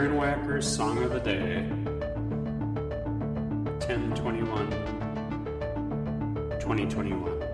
Darren Wacker's Song of the Day 10 21 2021.